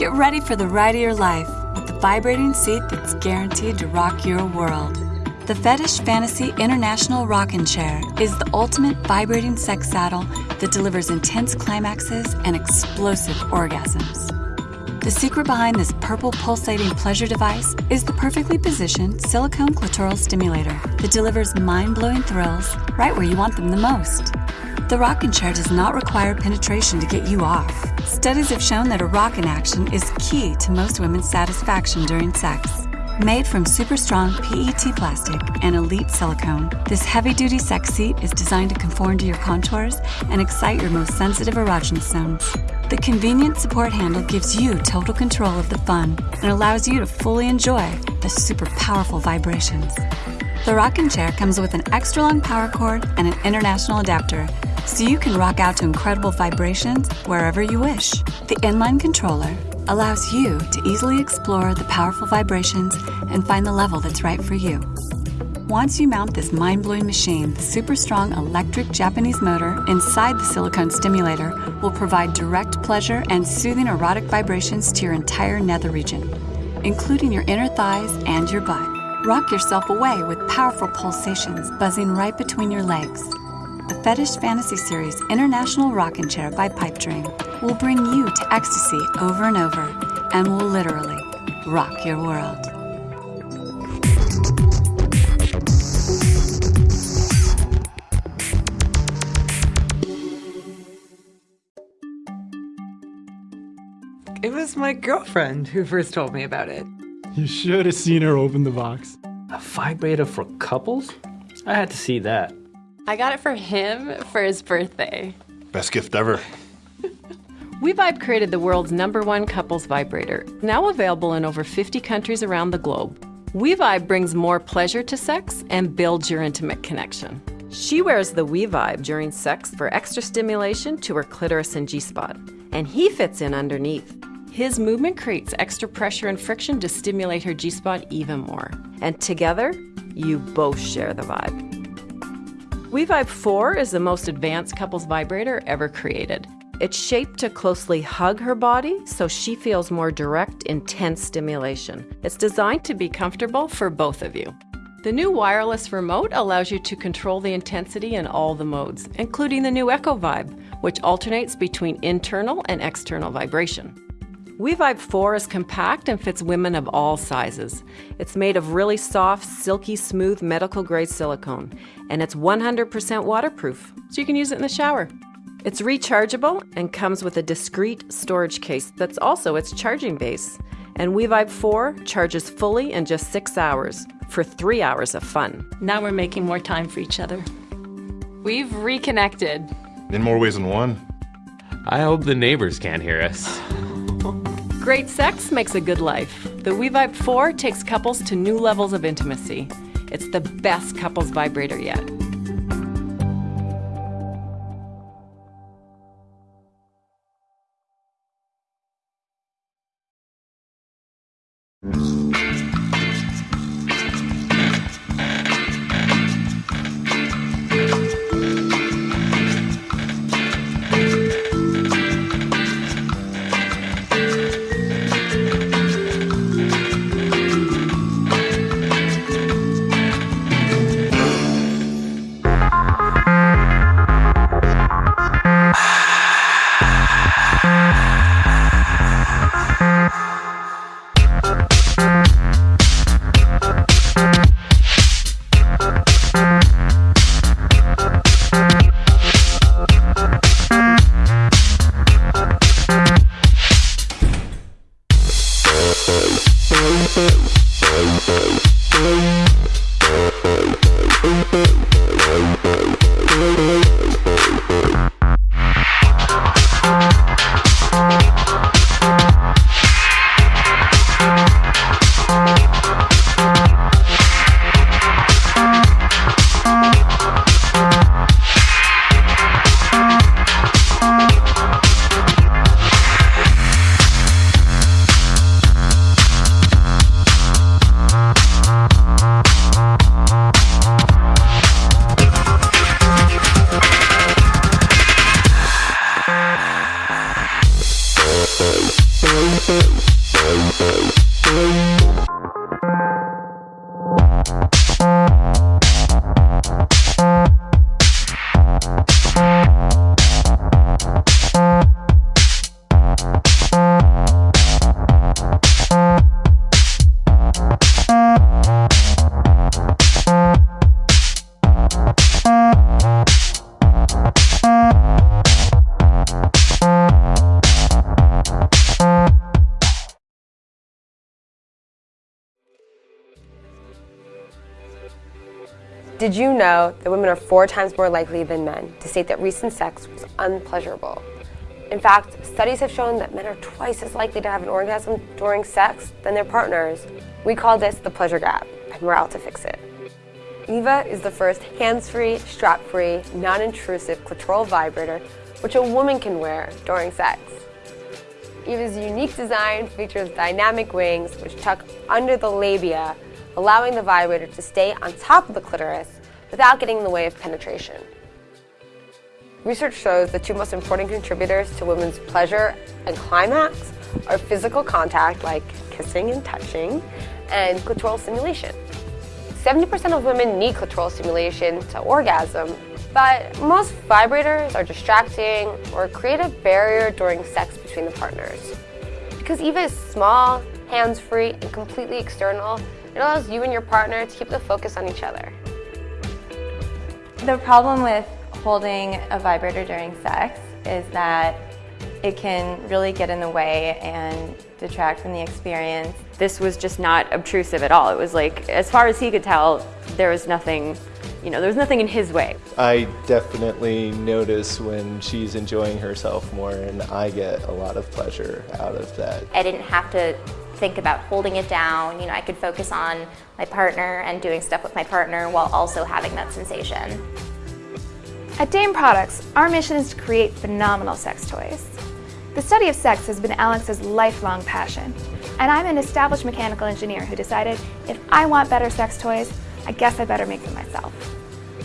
Get ready for the ride of your life with the vibrating seat that's guaranteed to rock your world. The Fetish Fantasy International Rockin' Chair is the ultimate vibrating sex saddle that delivers intense climaxes and explosive orgasms. The secret behind this purple pulsating pleasure device is the perfectly positioned silicone clitoral stimulator that delivers mind blowing thrills right where you want them the most. The rocking chair does not require penetration to get you off. Studies have shown that a rockin' action is key to most women's satisfaction during sex. Made from super strong PET plastic and elite silicone, this heavy duty sex seat is designed to conform to your contours and excite your most sensitive erogenous zones. The convenient support handle gives you total control of the fun and allows you to fully enjoy the super powerful vibrations. The rocking chair comes with an extra long power cord and an international adapter, so you can rock out to incredible vibrations wherever you wish. The inline controller allows you to easily explore the powerful vibrations and find the level that's right for you. Once you mount this mind blowing machine, the super strong electric Japanese motor inside the silicone stimulator will provide direct pleasure and soothing erotic vibrations to your entire nether region, including your inner thighs and your butt. Rock yourself away with powerful pulsations buzzing right between your legs. The Fetish Fantasy Series International Rockin' Chair by Pipe Dream will bring you to ecstasy over and over and will literally rock your world. It was my girlfriend who first told me about it. You should have seen her open the box. A vibrator for couples? I had to see that. I got it for him for his birthday. Best gift ever. WeVibe created the world's number one couples vibrator, now available in over 50 countries around the globe. WeVibe brings more pleasure to sex and builds your intimate connection. She wears the WeVibe during sex for extra stimulation to her clitoris and G spot, and he fits in underneath. His movement creates extra pressure and friction to stimulate her G spot even more. And together, you both share the vibe. WeVibe 4 is the most advanced couples vibrator ever created. It's shaped to closely hug her body so she feels more direct, intense stimulation. It's designed to be comfortable for both of you. The new wireless remote allows you to control the intensity in all the modes, including the new Echo Vibe, which alternates between internal and external vibration. WeVibe 4 is compact and fits women of all sizes. It's made of really soft, silky smooth medical grade silicone, and it's 100% waterproof, so you can use it in the shower. It's rechargeable and comes with a discreet storage case that's also its charging base. And WeVibe 4 charges fully in just six hours for three hours of fun. Now we're making more time for each other. We've reconnected. In more ways than one. I hope the neighbors can't hear us. Great sex makes a good life. The WeVibe 4 takes couples to new levels of intimacy. It's the best couples vibrator yet. Did you know that women are four times more likely than men to state that recent sex was unpleasurable? In fact, studies have shown that men are twice as likely to have an orgasm during sex than their partners. We call this the pleasure gap, and we're out to fix it. Eva is the first hands-free, strap-free, non-intrusive clitoral vibrator which a woman can wear during sex. Eva's unique design features dynamic wings which tuck under the labia, allowing the vibrator to stay on top of the clitoris without getting in the way of penetration. Research shows the two most important contributors to women's pleasure and climax are physical contact, like kissing and touching, and clitoral stimulation. 70% of women need clitoral stimulation to orgasm, but most vibrators are distracting or create a barrier during sex between the partners. Because Eva is small, hands-free, and completely external, it allows you and your partner to keep the focus on each other. The problem with holding a vibrator during sex is that it can really get in the way and detract from the experience. This was just not obtrusive at all. It was like, as far as he could tell, there was nothing, you know, there was nothing in his way. I definitely notice when she's enjoying herself more and I get a lot of pleasure out of that. I didn't have to think about holding it down. You know, I could focus on my partner and doing stuff with my partner while also having that sensation. At Dame Products, our mission is to create phenomenal sex toys. The study of sex has been Alex's lifelong passion, and I'm an established mechanical engineer who decided if I want better sex toys, I guess I better make them myself.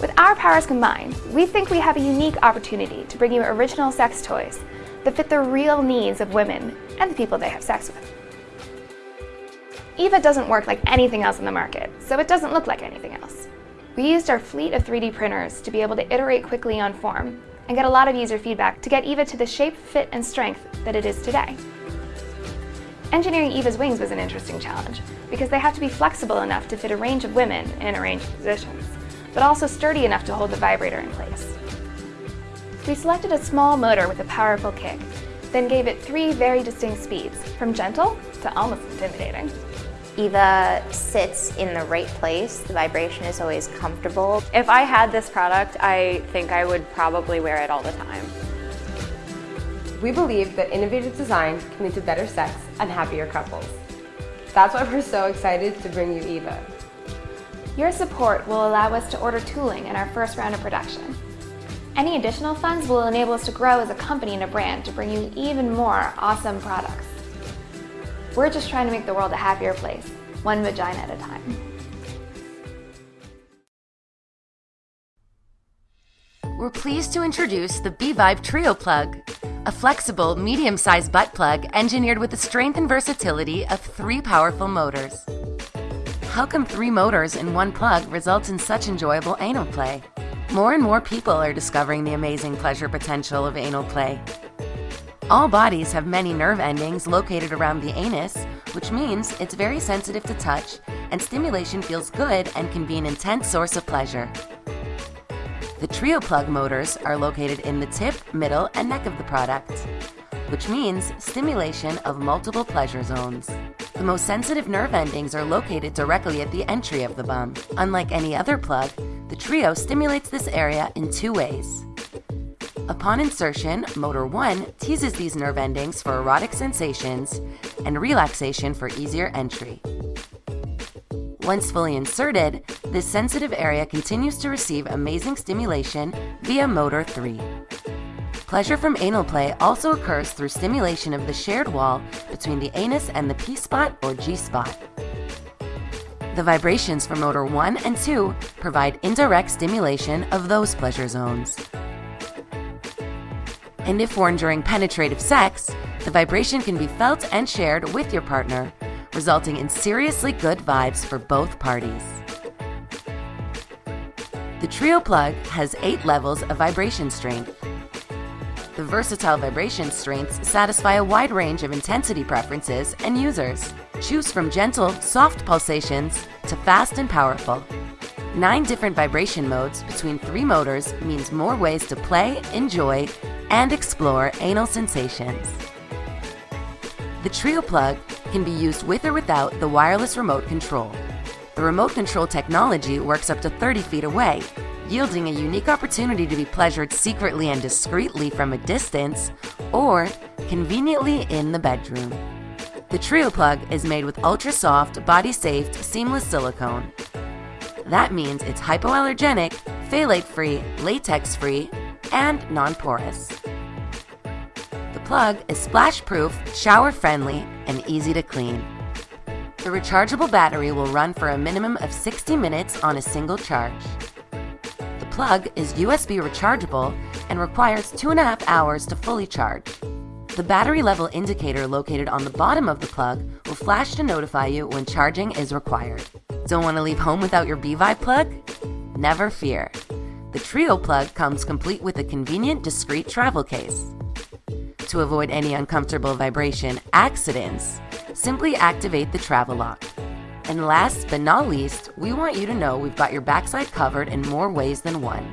With our powers combined, we think we have a unique opportunity to bring you original sex toys that fit the real needs of women and the people they have sex with. EVA doesn't work like anything else in the market, so it doesn't look like anything else. We used our fleet of 3D printers to be able to iterate quickly on form and get a lot of user feedback to get EVA to the shape, fit, and strength that it is today. Engineering EVA's wings was an interesting challenge because they have to be flexible enough to fit a range of women in a range of positions, but also sturdy enough to hold the vibrator in place. We selected a small motor with a powerful kick, then gave it three very distinct speeds, from gentle to almost intimidating. Eva sits in the right place. The vibration is always comfortable. If I had this product, I think I would probably wear it all the time. We believe that innovative design can lead to better sex and happier couples. That's why we're so excited to bring you Eva. Your support will allow us to order tooling in our first round of production. Any additional funds will enable us to grow as a company and a brand to bring you even more awesome products. We're just trying to make the world a happier place, one vagina at a time. We're pleased to introduce the B-Vibe Trio Plug, a flexible, medium-sized butt plug engineered with the strength and versatility of three powerful motors. How come three motors in one plug results in such enjoyable anal play? More and more people are discovering the amazing pleasure potential of anal play. All bodies have many nerve endings located around the anus, which means it's very sensitive to touch, and stimulation feels good and can be an intense source of pleasure. The Trio Plug motors are located in the tip, middle, and neck of the product, which means stimulation of multiple pleasure zones. The most sensitive nerve endings are located directly at the entry of the bum. Unlike any other plug, the Trio stimulates this area in two ways. Upon insertion, motor 1 teases these nerve endings for erotic sensations and relaxation for easier entry. Once fully inserted, this sensitive area continues to receive amazing stimulation via motor 3. Pleasure from anal play also occurs through stimulation of the shared wall between the anus and the P-spot or G-spot. The vibrations from motor 1 and 2 provide indirect stimulation of those pleasure zones and if worn during penetrative sex, the vibration can be felt and shared with your partner, resulting in seriously good vibes for both parties. The Trio plug has 8 levels of vibration strength. The versatile vibration strengths satisfy a wide range of intensity preferences and users. Choose from gentle, soft pulsations to fast and powerful. Nine different vibration modes between three motors means more ways to play, enjoy, and explore anal sensations. The Trio plug can be used with or without the wireless remote control. The remote control technology works up to 30 feet away, yielding a unique opportunity to be pleasured secretly and discreetly from a distance or conveniently in the bedroom. The Trio Plug is made with ultra soft, body safe, seamless silicone. That means it's hypoallergenic, phthalate free, latex free, and non porous. The plug is splash proof, shower friendly, and easy to clean. The rechargeable battery will run for a minimum of 60 minutes on a single charge. The plug is USB rechargeable and requires two and a half hours to fully charge. The battery level indicator located on the bottom of the plug will flash to notify you when charging is required. Don't want to leave home without your B-Vibe plug? Never fear. The Trio plug comes complete with a convenient, discreet travel case. To avoid any uncomfortable vibration accidents, simply activate the travel lock. And last but not least, we want you to know we've got your backside covered in more ways than one.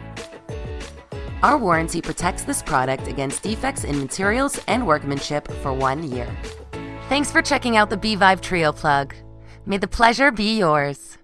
Our warranty protects this product against defects in materials and workmanship for one year. Thanks for checking out the B-Vibe Trio plug. May the pleasure be yours.